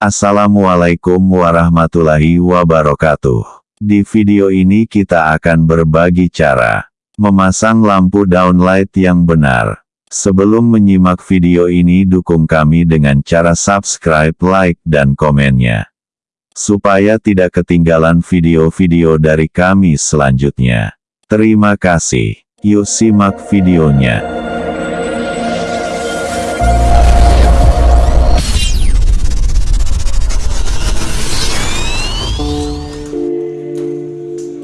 Assalamualaikum warahmatullahi wabarakatuh. Di video ini kita akan berbagi cara memasang lampu downlight yang benar. Sebelum menyimak video ini dukung kami dengan cara subscribe, like, dan komennya. Supaya tidak ketinggalan video-video dari kami selanjutnya. Terima kasih. Yuk simak videonya.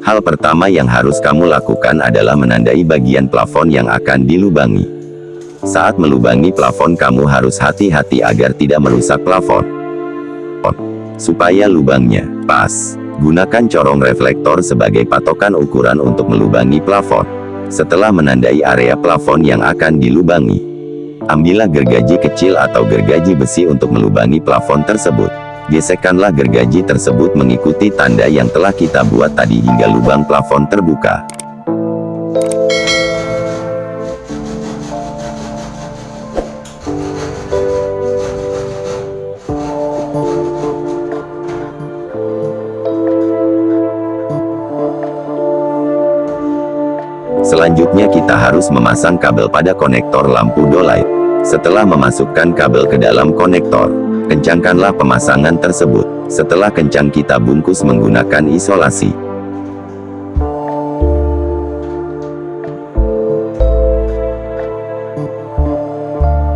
Hal pertama yang harus kamu lakukan adalah menandai bagian plafon yang akan dilubangi. Saat melubangi plafon kamu harus hati-hati agar tidak merusak plafon. Supaya lubangnya pas, gunakan corong reflektor sebagai patokan ukuran untuk melubangi plafon. Setelah menandai area plafon yang akan dilubangi, ambillah gergaji kecil atau gergaji besi untuk melubangi plafon tersebut. Gesekkanlah gergaji tersebut mengikuti tanda yang telah kita buat tadi hingga lubang plafon terbuka. Selanjutnya kita harus memasang kabel pada konektor lampu dolight. Setelah memasukkan kabel ke dalam konektor, Kencangkanlah pemasangan tersebut. Setelah kencang kita bungkus menggunakan isolasi.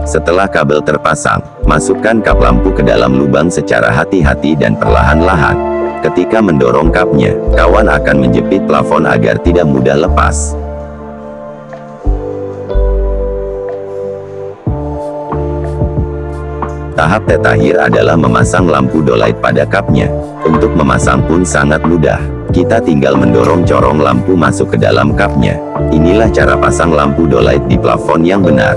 Setelah kabel terpasang, masukkan kap lampu ke dalam lubang secara hati-hati dan perlahan-lahan. Ketika mendorong kapnya, kawan akan menjepit plafon agar tidak mudah lepas. Tahap terakhir adalah memasang lampu dolight pada kapnya. Untuk memasang pun sangat mudah. Kita tinggal mendorong corong lampu masuk ke dalam kapnya. Inilah cara pasang lampu dolight di plafon yang benar.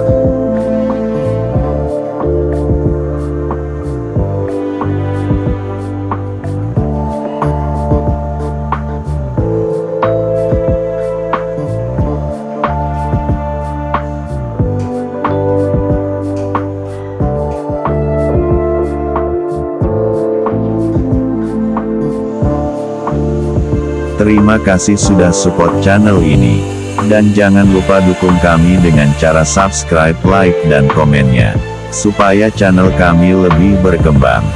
Terima kasih sudah support channel ini. Dan jangan lupa dukung kami dengan cara subscribe, like, dan komennya. Supaya channel kami lebih berkembang.